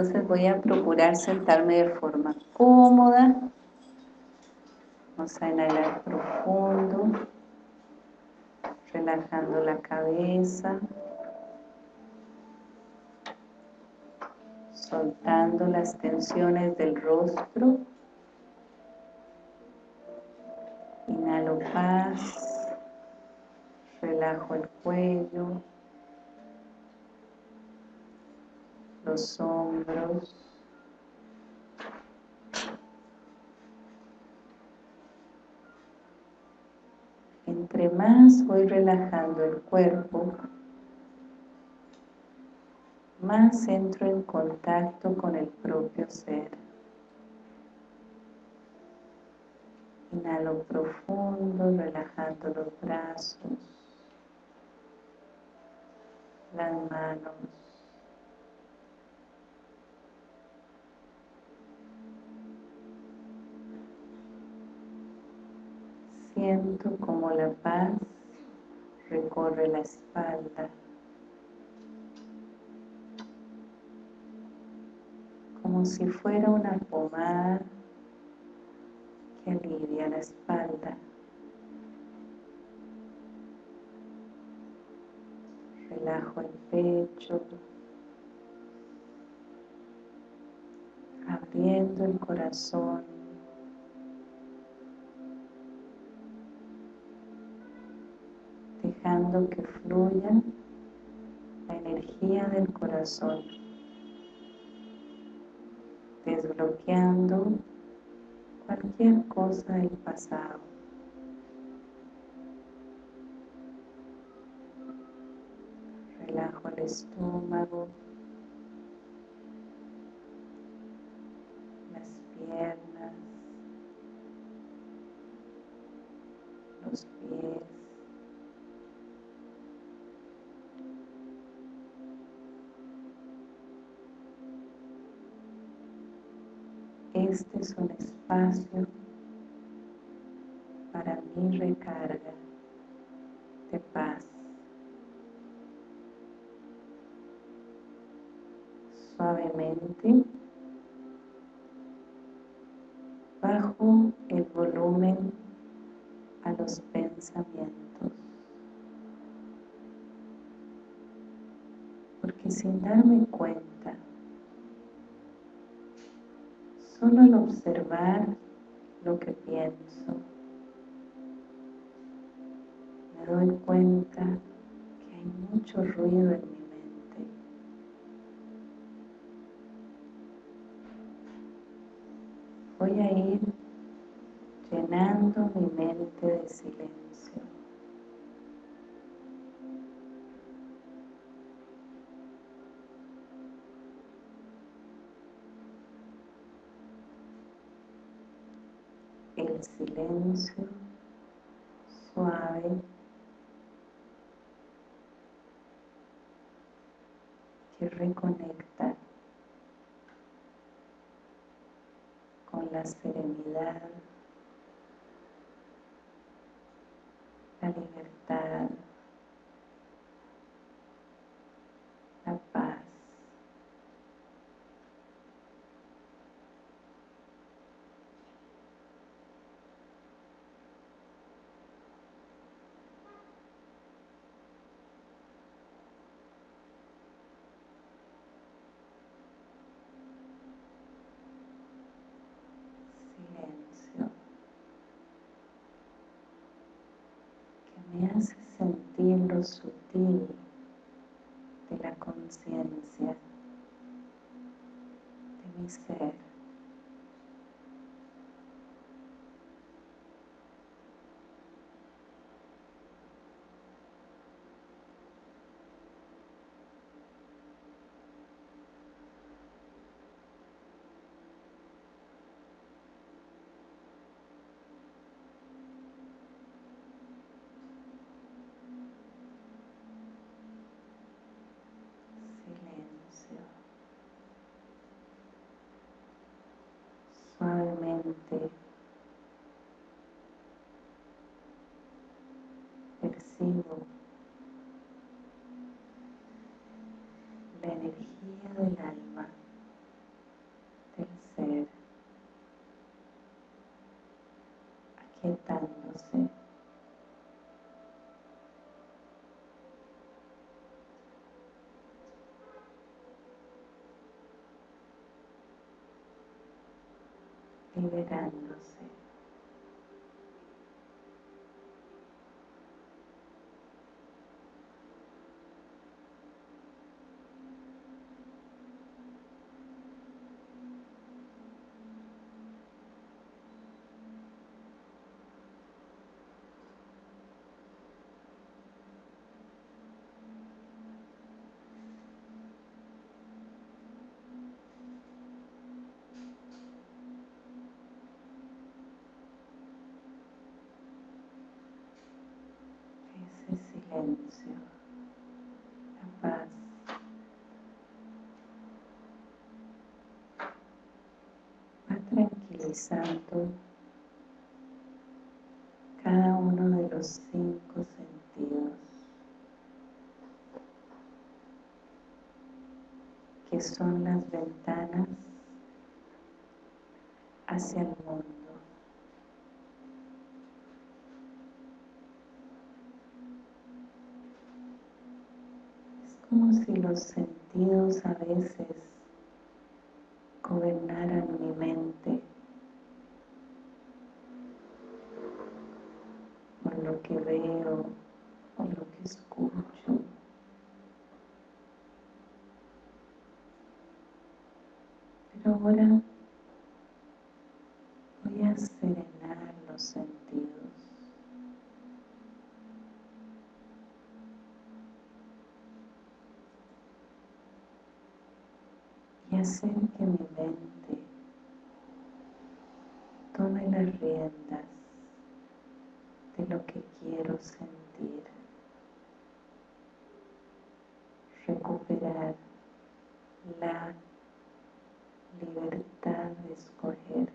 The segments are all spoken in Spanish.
Entonces voy a procurar sentarme de forma cómoda. Vamos a inhalar profundo, relajando la cabeza. Soltando las tensiones del rostro. Inhalo paz, relajo el cuello, los hombros, entre más voy relajando el cuerpo, más entro en contacto con el propio ser. Inhalo profundo, relajando los brazos, las manos. Siento como la paz recorre la espalda. Como si fuera una pomada que alivia la espalda. Relajo el pecho, abriendo el corazón. Que fluya la energía del corazón, desbloqueando cualquier cosa del pasado. Relajo el estómago, un espacio para mi recarga solo al observar lo que pienso, me doy cuenta que hay mucho ruido en mi mente. Voy a ir llenando mi mente de silencio. Silencio suave. Que reconecta con la serenidad, la libertad, la paz. silencio que me hace lo sutil de la conciencia de mi ser. silencio. Percibo la energía del alma liberándose. Silencio, la paz. Va tranquilizando cada uno de los cinco sentidos que son las ventanas hacia el mundo. Los sentidos a veces gobernaran mi mente o lo que veo o lo que escucho. Pero ahora voy a serenar los sentidos. y hacer que mi mente tome las riendas de lo que quiero sentir, recuperar la libertad de escoger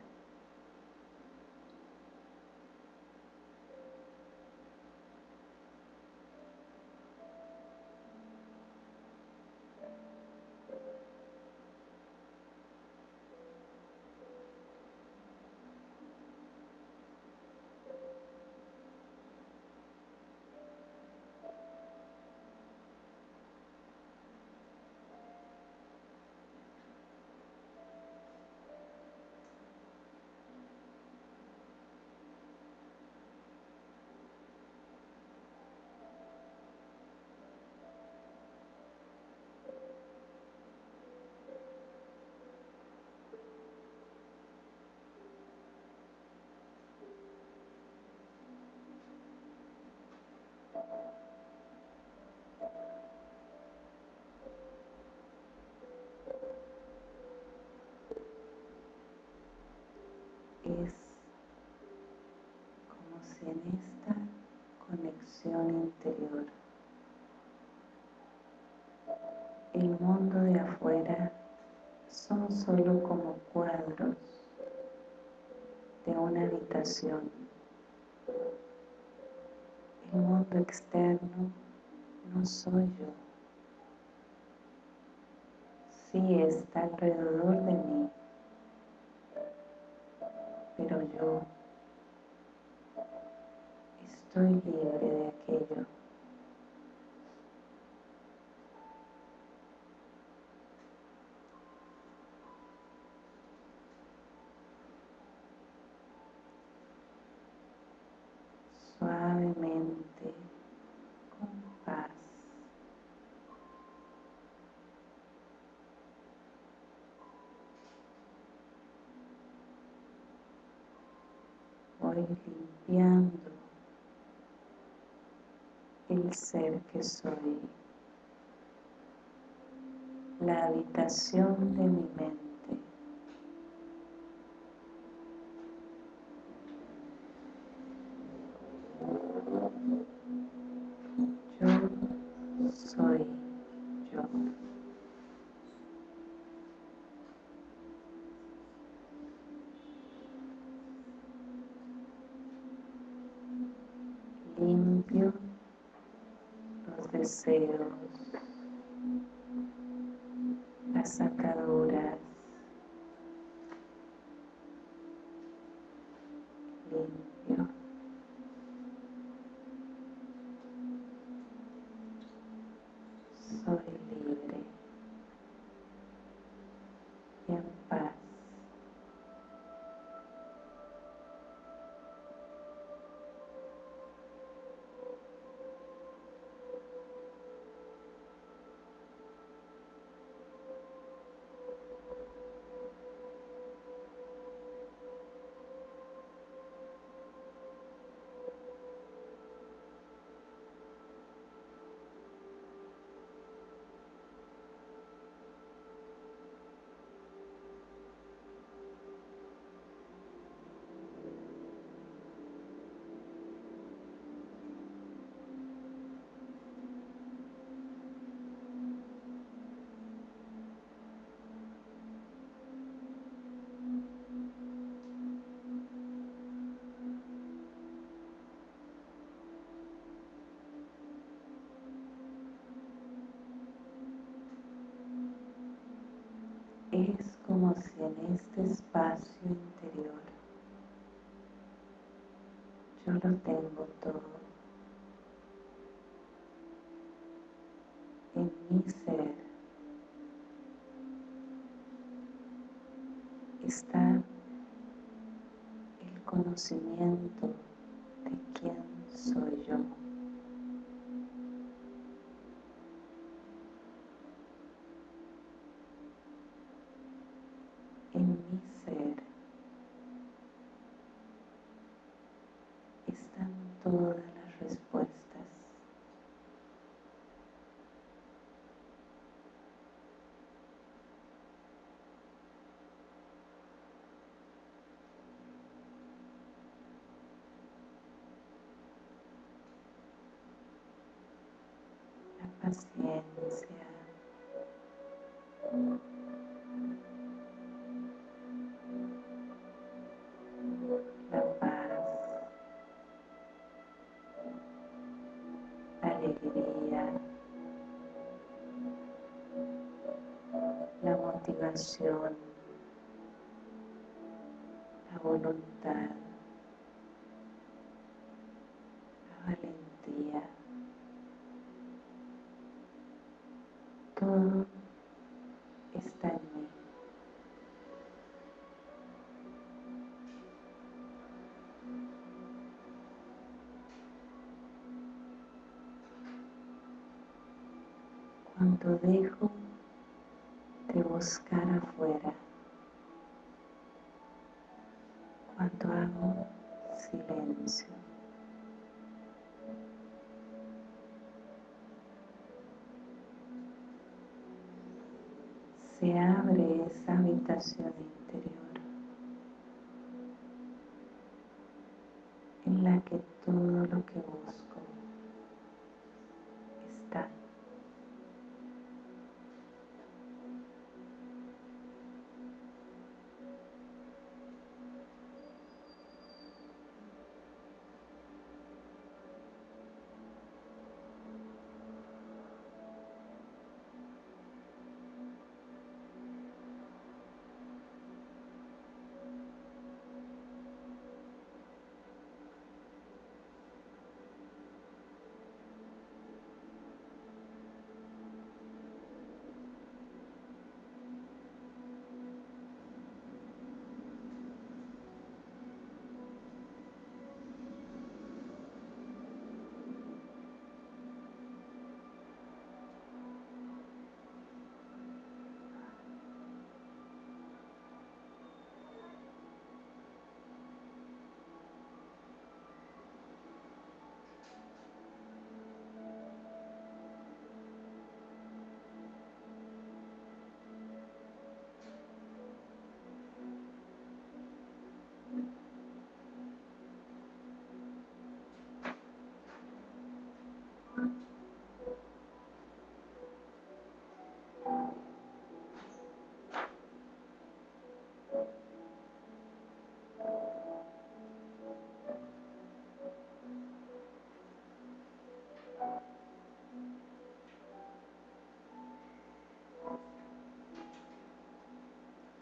es en esta conexión interior el mundo de afuera son solo como cuadros de una habitación. El mundo externo no soy yo. Sí está alrededor de mí, pero yo estoy libre de aquello. Suavemente, con paz. voy limpiando el ser que soy, la habitación de mi mente. Es como si en este espacio interior yo lo tengo todo. Respuestas. La paciencia. La voluntad. La valentía. Todo está en mí. Cuando dejo de buscar afuera, cuando hago silencio, se abre esa habitación interior en la que todo lo que busco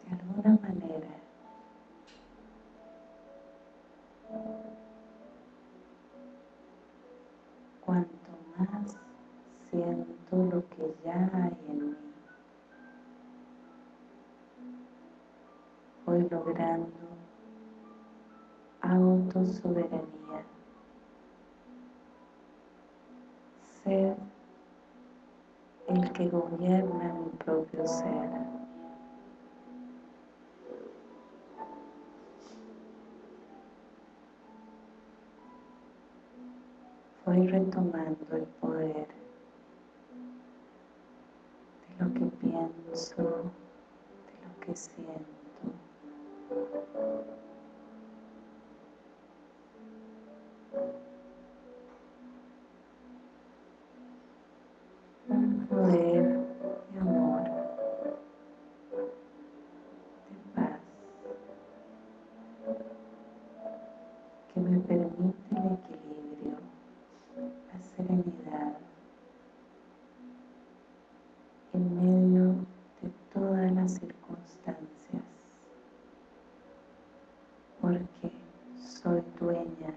De alguna manera, cuanto más siento lo que ya hay en mí, voy logrando autosoberanía, ser el que gobierna mi propio ser. Voy retomando el poder de lo que pienso, de lo que siento. Porque soy dueña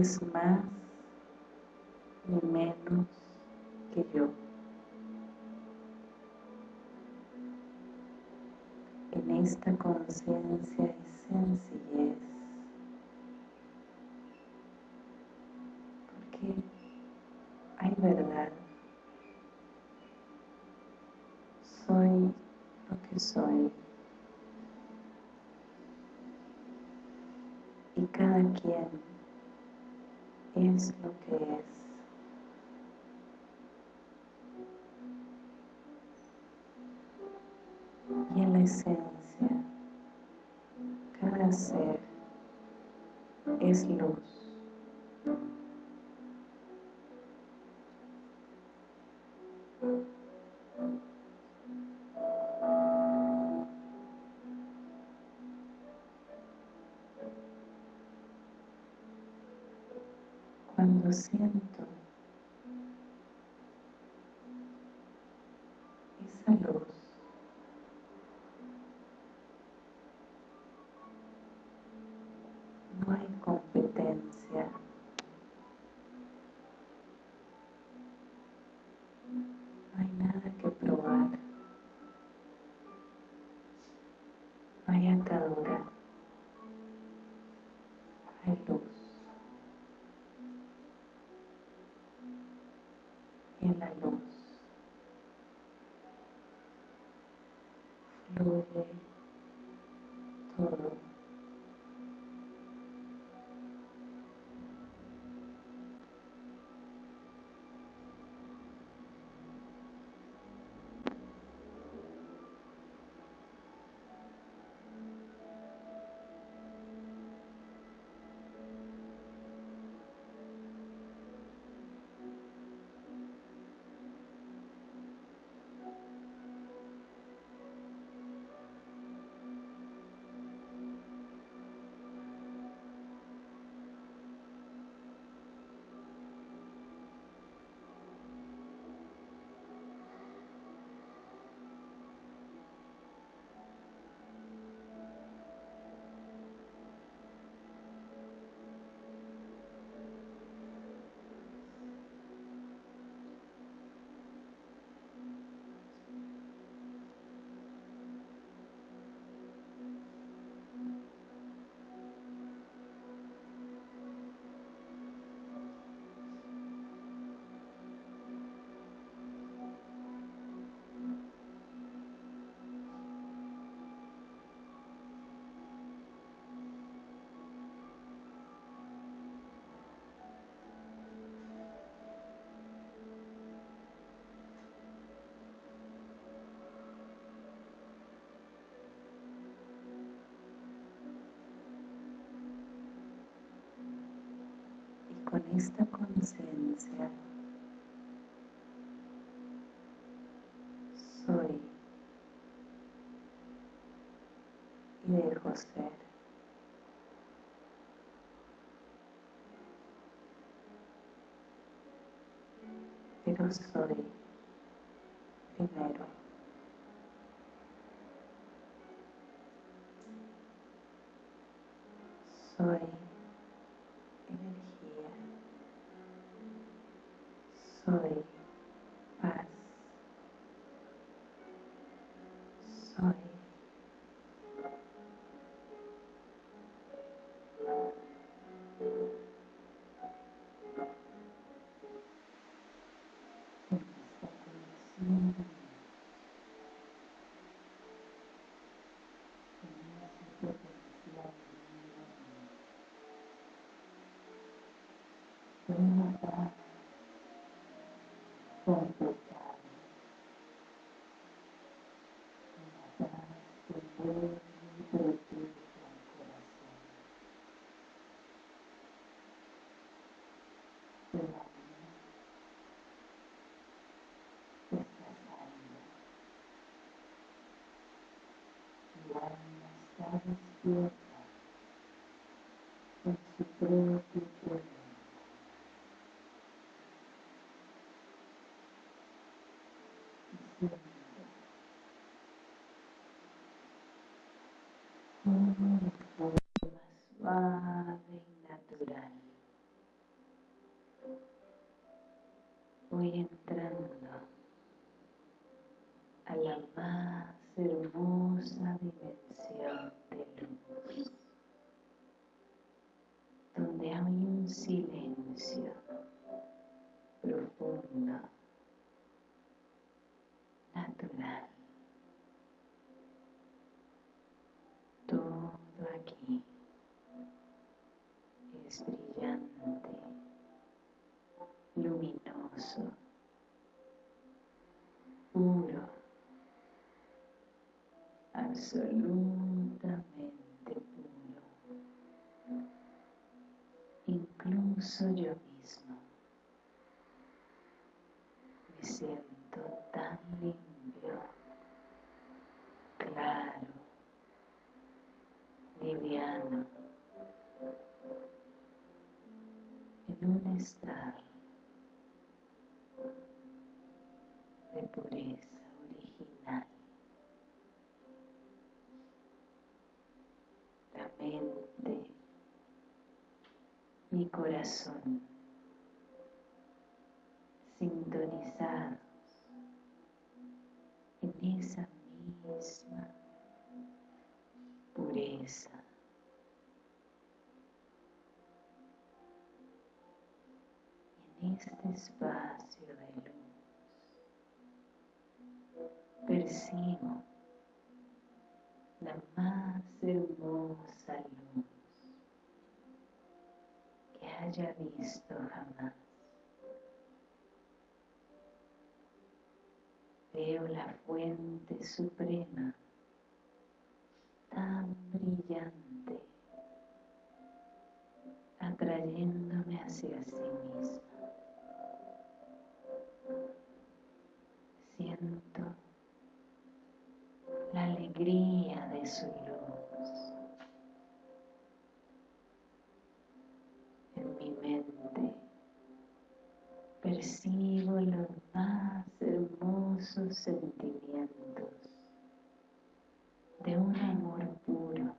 es más ni menos que yo. En esta conciencia y sencillez, porque hay verdad. Soy lo que soy. y cada quien es lo que es. Y en la esencia, cada ser es luz. En la luz fluye todo. Con esta conciencia soy y dejo ser. Pero soy primero. Completar una paz que envuelve y protege al corazón. El alma está salva. El alma está despierta en su absolutamente puro. Incluso yo mismo me siento tan limpio, claro, liviano, en un estado mi corazón, sintonizados en esa misma pureza. Y en este espacio de luz percibo la más hermosa que haya visto jamás. Veo la fuente suprema tan brillante atrayéndome hacia sí misma. Siento la alegría de su Percibo los más hermosos sentimientos de un amor puro,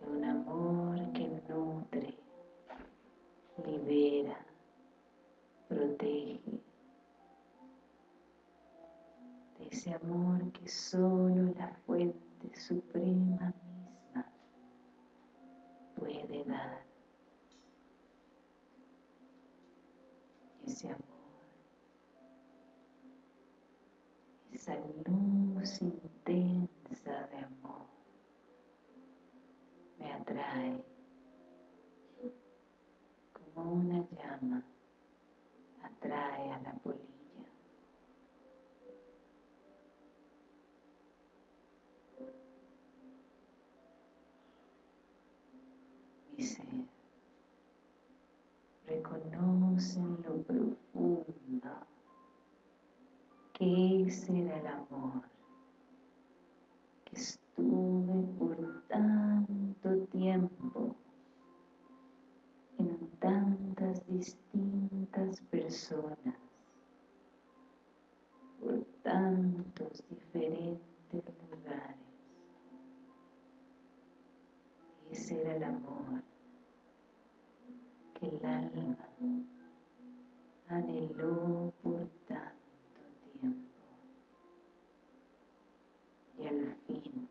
de un amor que nutre, libera, protege, de ese amor que solo la fuente suprema misma puede dar. Ese amor, esa luz intensa de amor me atrae como una llama atrae a la polilla. En lo profundo que ese era el amor que estuve por tanto tiempo en tantas distintas personas, por tantos diferentes lugares. Ese era el amor que el alma anheló por tanto tiempo y al fin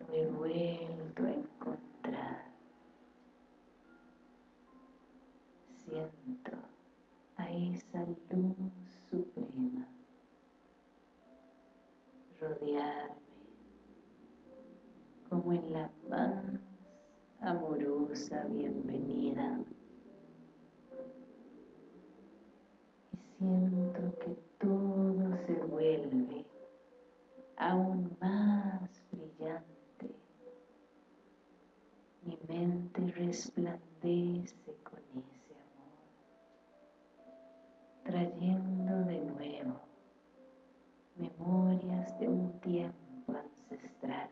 lo he vuelto a encontrar. Siento a esa luz suprema rodearme como en la más amorosa bienvenida. Y siento que todo se vuelve aún más brillante. Mi mente resplandece con ese amor, trayendo de nuevo memorias de un tiempo ancestral,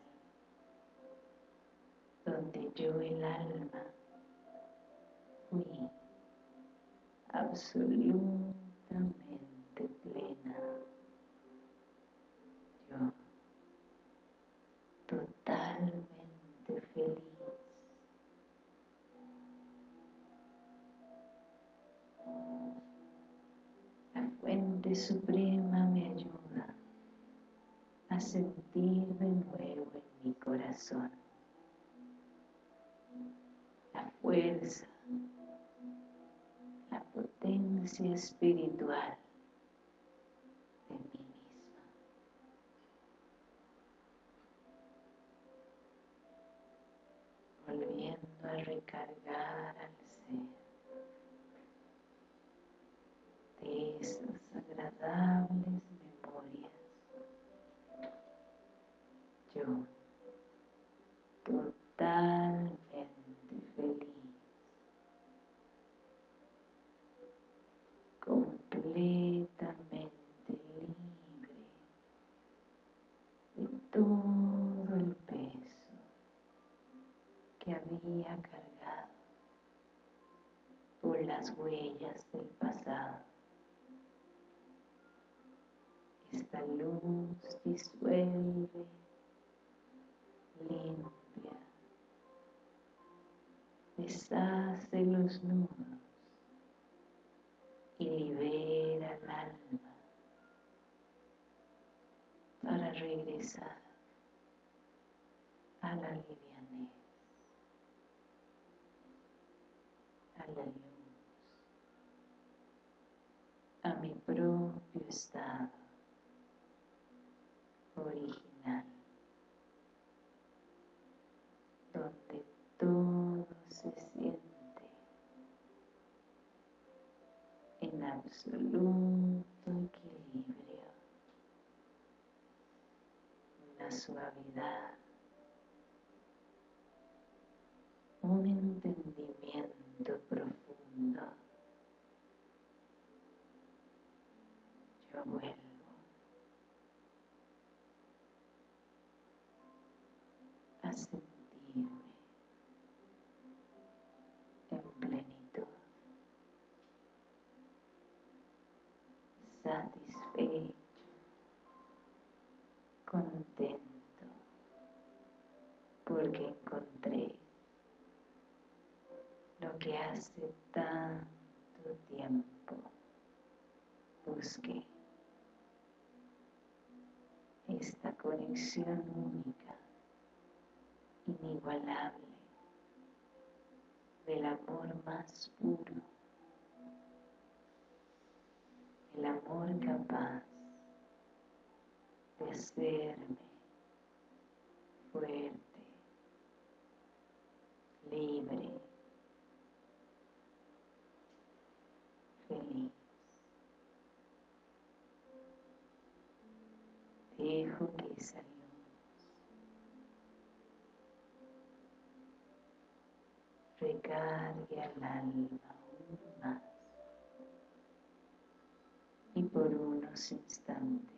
donde yo el alma fui absolutamente plena. Yo totalmente feliz. La fuente suprema me ayuda a sentir de nuevo en mi corazón la fuerza, la potencia espiritual de mí misma. Volviendo a recargar al ser de esas agradables memorias yo totalmente feliz, completamente libre de todo el peso que había cargado por las huellas del pasado. Esta luz disuelve limpia, deshace los nudos y libera el alma para regresar a la livianez, a la luz, a mi propio estado original. donde todo se siente en absoluto equilibrio, una suavidad, un entendimiento profundo. Vuelvo a sentir en plenitud, satisfecho, contento, porque encontré lo que hace tanto tiempo busqué, esta conexión única inigualable del amor más puro, el amor capaz de hacerme fuerte, libre, feliz. Dejo que esa recargue al alma aún más. Y por unos instantes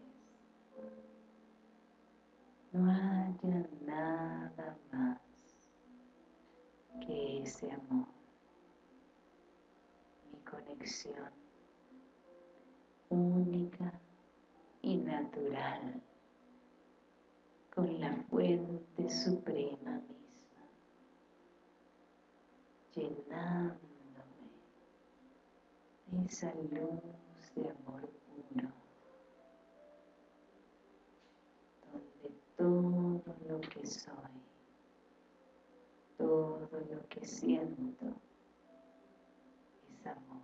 no haya nada más que ese amor, mi conexión única y natural con la fuente suprema misma llenándome esa luz de amor puro, donde todo lo que soy, todo lo que siento es amor,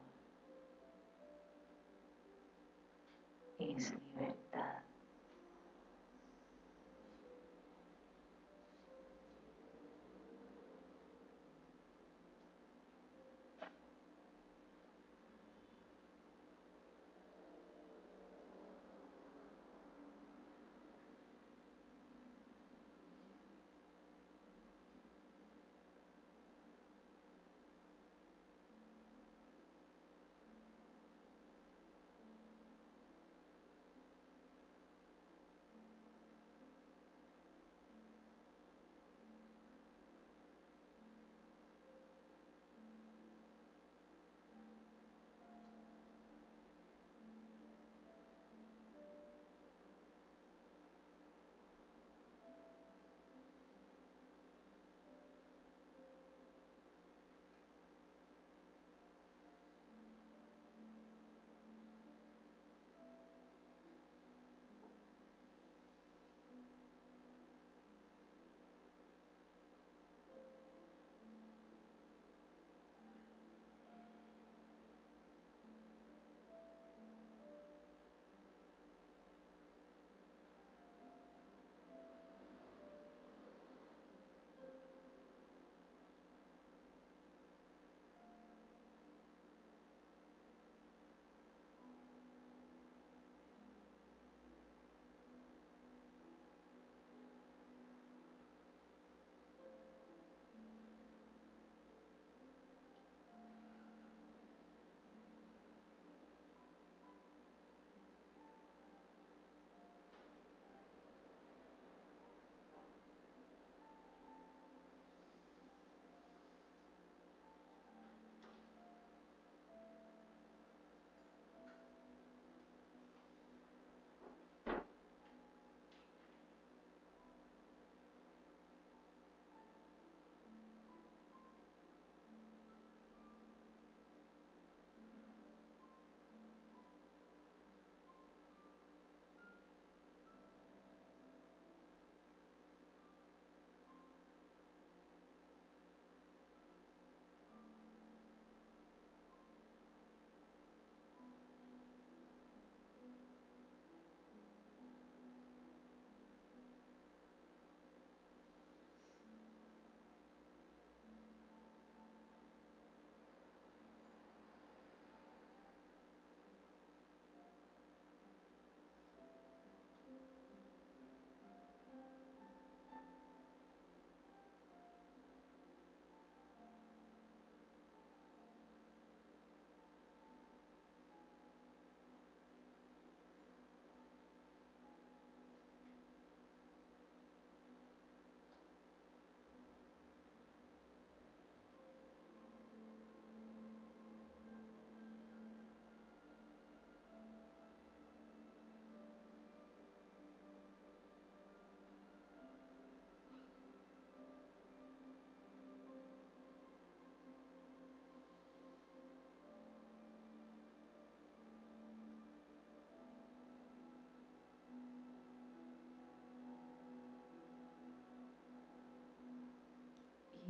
es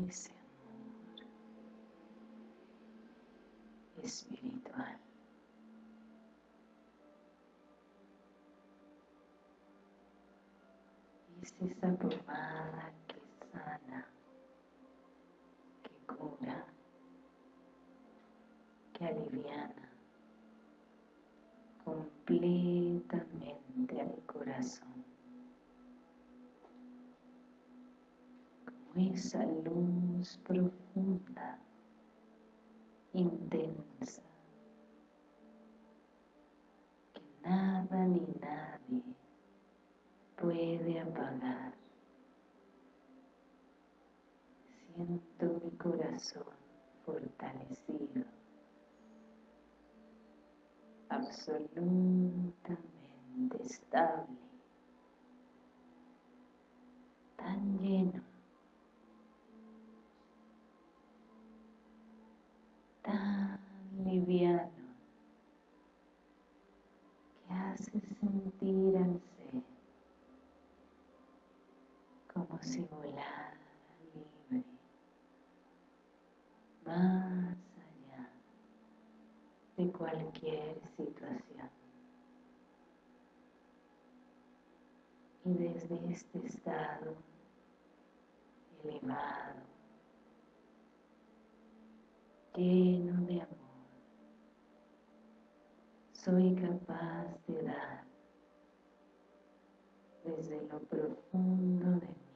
ese amor espiritual. Es esa pomada que sana, que cura, que aliviana completamente al corazón. Esa luz profunda, intensa, que nada ni nadie puede apagar. Siento mi corazón fortalecido, absolutamente estable, tan lleno Ah, tan liviano que hace sentir al ser como si volara libre. Más allá de cualquier situación. Y desde este estado elevado lleno de amor, soy capaz de dar desde lo profundo de mí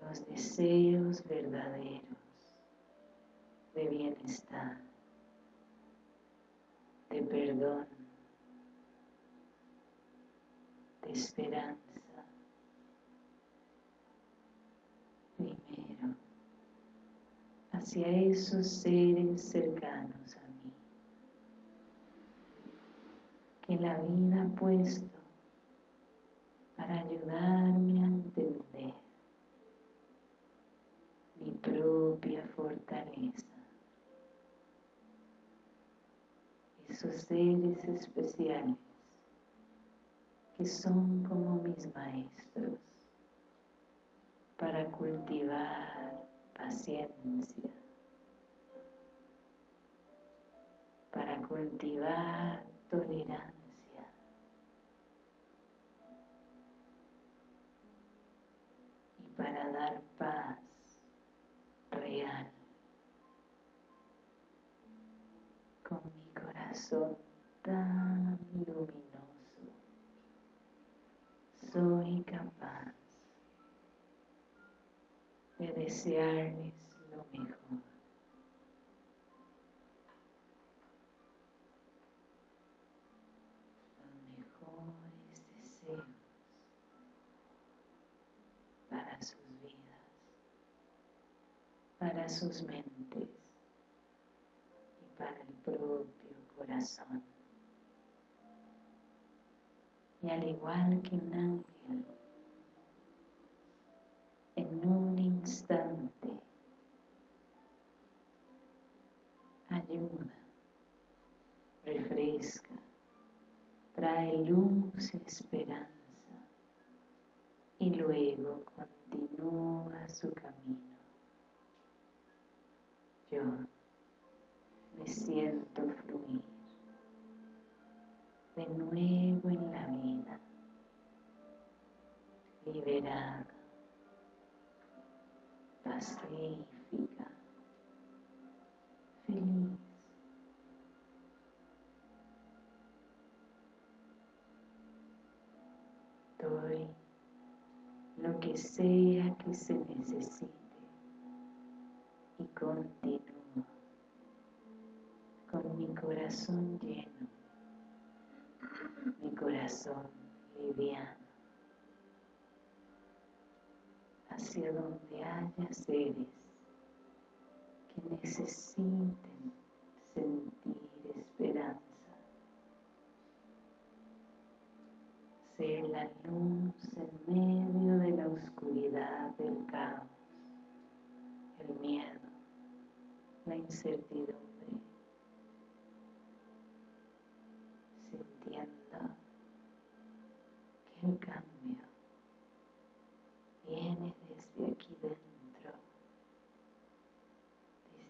los deseos verdaderos de bienestar, de perdón, de esperanza. Primero, hacia esos seres cercanos a mí, que la vida ha puesto para ayudarme a entender mi propia fortaleza. Esos seres especiales que son como mis maestros para cultivar paciencia, para cultivar tolerancia, y para dar paz real con mi corazón tan luminoso. Soy capaz de desearles lo mejor. Los mejores deseos para sus vidas, para sus mentes y para el propio corazón. Y al igual que un ángel, en un instante ayuda, refresca, trae luz y esperanza y luego continúa su camino. Pacífica, feliz. Doy lo que sea que se necesite y continúo con mi corazón lleno, mi corazón liviano. hacia donde seres que necesiten sentir esperanza, ser la luz en medio de la oscuridad del caos, el miedo, la incertidumbre, sintiendo que el cambio viene desde aquí dentro,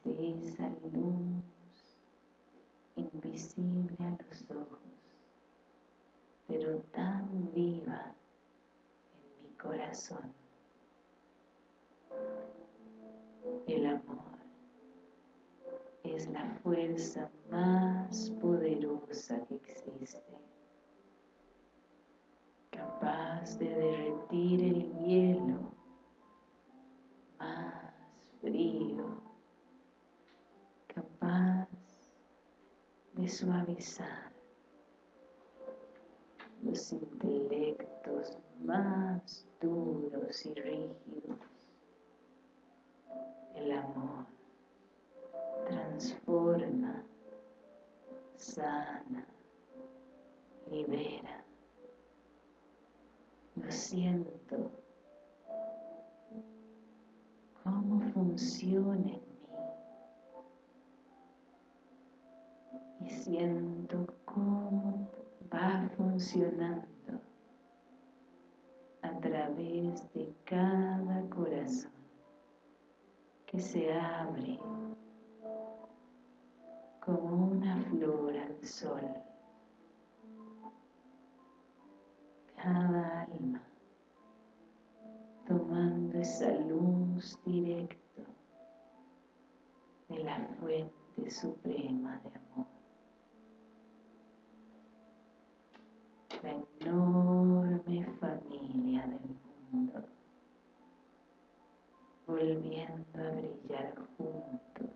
desde esa luz invisible a los ojos, pero tan viva en mi corazón. El amor es la fuerza más poderosa que existe capaz de derretir el hielo más frío, capaz de suavizar los intelectos más duros y rígidos. El amor transforma, sana, libera. Lo siento. Cómo funciona siento cómo va funcionando a través de cada corazón. que se abre como una flor al sol. Cada alma tomando esa luz directa de la fuente suprema de amor. La enorme familia del mundo, volviendo a brillar juntos.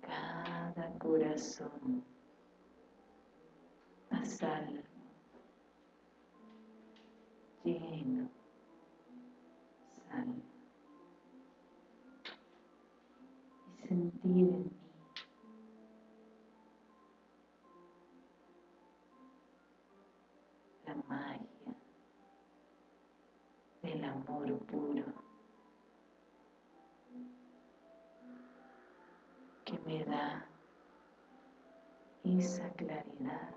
Cada corazón a salvo, lleno, salvo. Y sentir en amor puro que me da esa claridad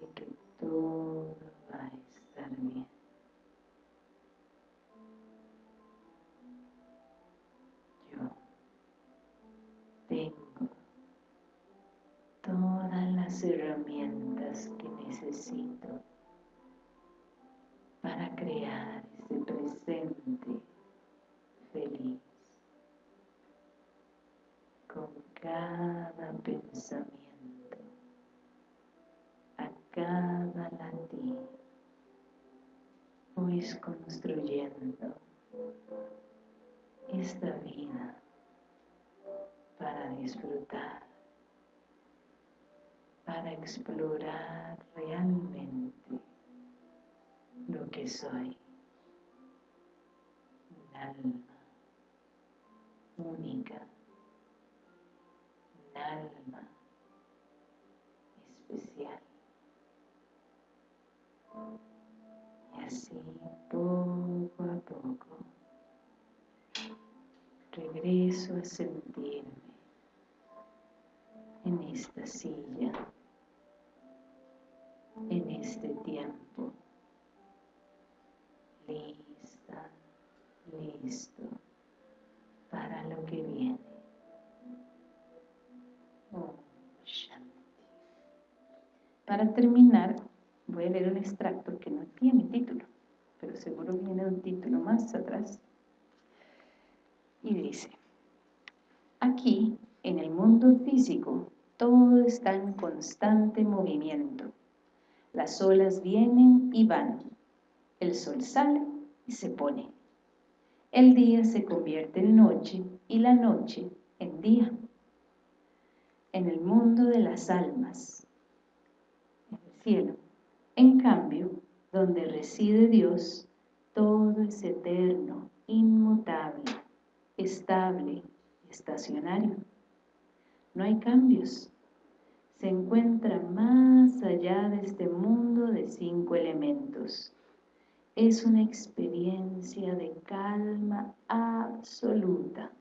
de que todo va a estar bien. Yo tengo todas las herramientas que necesito para crear ese presente feliz con cada pensamiento, a cada latir, voy construyendo esta vida para disfrutar, para explorar realmente lo que soy, un alma única. Alma especial. Y así poco a poco regreso a sentirme en esta silla, en este tiempo, lista, listo para lo que viene. Para terminar, voy a leer un extracto que no tiene título, pero seguro viene un título más atrás. Y dice, aquí, en el mundo físico, todo está en constante movimiento. Las olas vienen y van. El sol sale y se pone. El día se convierte en noche y la noche en día. En el mundo de las almas, cielo. En cambio, donde reside Dios, todo es eterno, inmutable, estable, estacionario. No hay cambios. Se encuentra más allá de este mundo de cinco elementos. Es una experiencia de calma absoluta.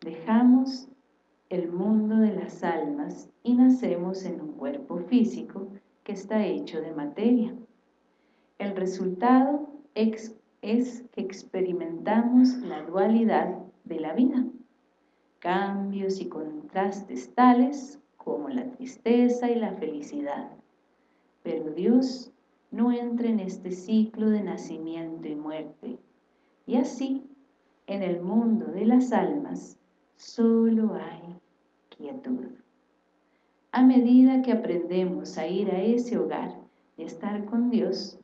Dejamos el mundo de las almas y nacemos en un cuerpo físico que está hecho de materia. El resultado es, que experimentamos la dualidad de la vida, cambios y contrastes tales como la tristeza y la felicidad. Pero Dios no entra en este ciclo de nacimiento y muerte. Y así, en el mundo de las almas, solo hay quietud. A medida que aprendemos a ir a ese hogar y estar con Dios,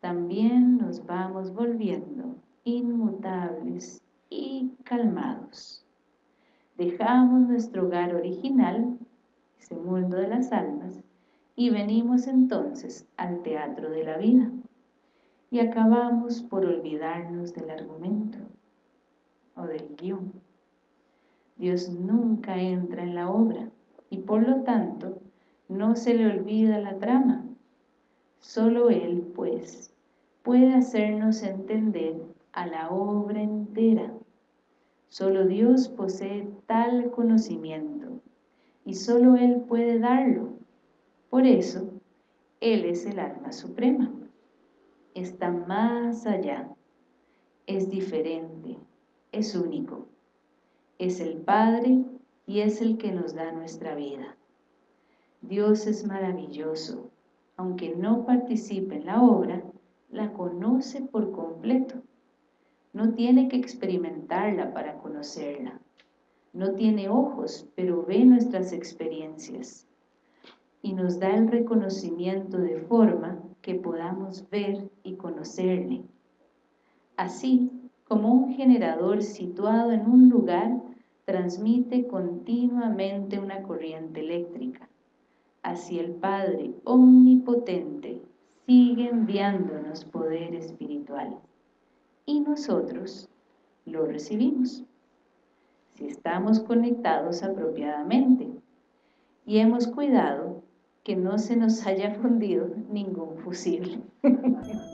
también nos vamos volviendo inmutables y calmados. Dejamos nuestro hogar original, ese mundo de las almas, y venimos entonces al teatro de la vida. Y acabamos por olvidarnos del argumento o del guion Dios nunca entra en la obra y por lo tanto no se le olvida la trama. Solo Él, pues, puede hacernos entender a la obra entera. Solo Dios posee tal conocimiento y solo Él puede darlo. Por eso, Él es el alma suprema está más allá, es diferente, es único. Es el Padre y es el que nos da nuestra vida. Dios es maravilloso. Aunque no participe en la obra, la conoce por completo. No tiene que experimentarla para conocerla. No tiene ojos, pero ve nuestras experiencias. Y nos da el reconocimiento de forma que podamos ver y conocerle. Así como un generador situado en un lugar transmite continuamente una corriente eléctrica. Así el Padre Omnipotente sigue enviándonos poder espiritual y nosotros lo recibimos si estamos conectados apropiadamente y hemos cuidado que no se nos haya fundido ningún fusible.